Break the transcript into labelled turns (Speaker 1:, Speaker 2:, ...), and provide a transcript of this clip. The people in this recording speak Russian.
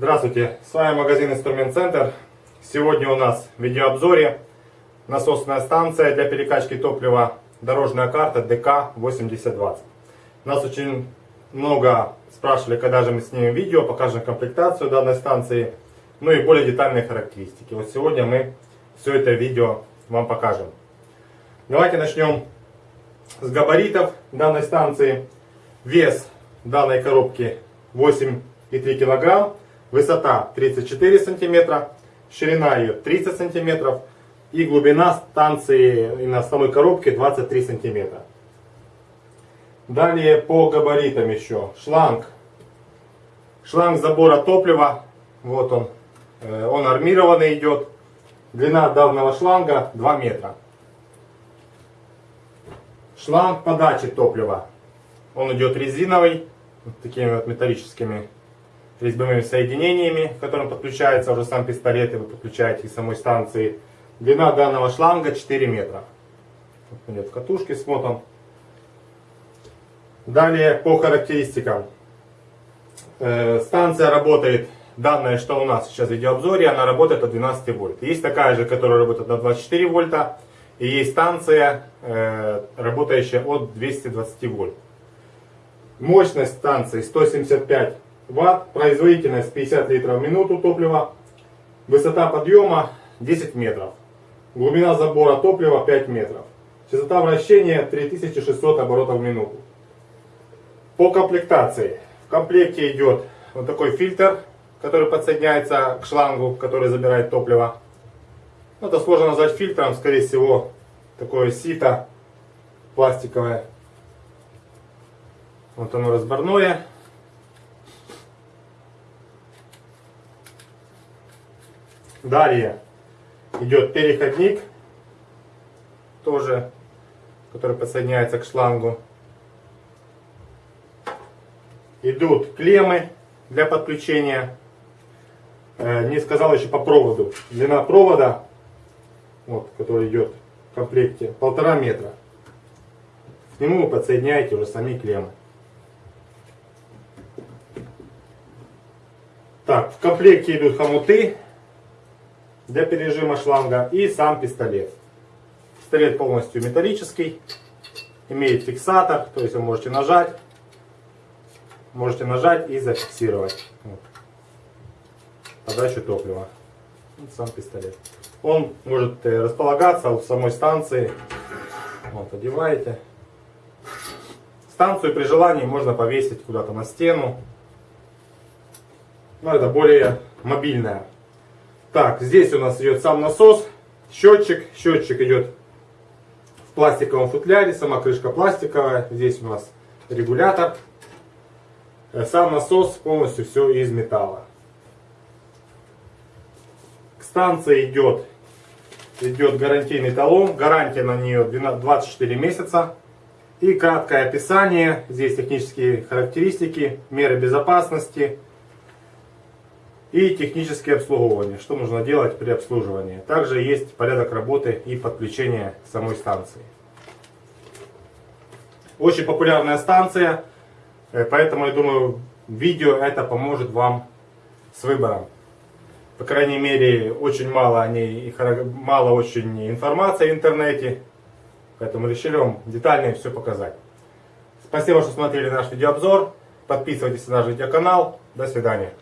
Speaker 1: Здравствуйте, с вами магазин Инструмент Центр. Сегодня у нас в видеообзоре насосная станция для перекачки топлива дорожная карта ДК-8020. Нас очень много спрашивали, когда же мы снимем видео, покажем комплектацию данной станции, ну и более детальные характеристики. Вот сегодня мы все это видео вам покажем. Давайте начнем с габаритов данной станции. Вес данной коробки 8,3 кг. Высота 34 сантиметра, ширина ее 30 сантиметров и глубина станции и на самой коробке 23 сантиметра. Далее по габаритам еще. Шланг. Шланг забора топлива. Вот он. Э, он армированный идет. Длина данного шланга 2 метра. Шланг подачи топлива. Он идет резиновый. Вот такими вот металлическими резьбовыми соединениями, к которым подключается уже сам пистолет, и вы подключаете к самой станции. Длина данного шланга 4 метра. Вот идет в катушке смотан. Далее по характеристикам. Э, станция работает, данная, что у нас сейчас в видеообзоре, она работает от 12 вольт. Есть такая же, которая работает на 24 вольта. И есть станция, э, работающая от 220 вольт. Мощность станции 175 ватт, производительность 50 литров в минуту топлива, высота подъема 10 метров, глубина забора топлива 5 метров, частота вращения 3600 оборотов в минуту. По комплектации. В комплекте идет вот такой фильтр, который подсоединяется к шлангу, который забирает топливо. Это сложно назвать фильтром, скорее всего, такое сито пластиковое. Вот оно разборное. Далее идет переходник, тоже, который подсоединяется к шлангу. Идут клеммы для подключения. Э, не сказал еще по проводу. Длина провода, вот, который идет в комплекте, полтора метра. К нему вы подсоединяете уже сами клеммы. Так, в комплекте идут хомуты для пережима шланга и сам пистолет. Пистолет полностью металлический, имеет фиксатор, то есть вы можете нажать, можете нажать и зафиксировать вот. подачу топлива. Вот сам пистолет. Он может э, располагаться в самой станции. Вот, одеваете. Станцию при желании можно повесить куда-то на стену. Но это более мобильная так, здесь у нас идет сам насос, счетчик. Счетчик идет в пластиковом футляре, сама крышка пластиковая. Здесь у нас регулятор. Э, сам насос полностью все из металла. К станции идет, идет гарантийный талон. Гарантия на нее 24 месяца. И краткое описание. Здесь технические характеристики, меры безопасности и техническое обслуживание, что нужно делать при обслуживании. Также есть порядок работы и подключения самой станции. Очень популярная станция, э, поэтому я думаю, видео это поможет вам с выбором. По крайней мере, очень мало о ней, мало очень информации в интернете, поэтому решили вам детально все показать. Спасибо, что смотрели наш видеообзор. Подписывайтесь на наш видеоканал. До свидания.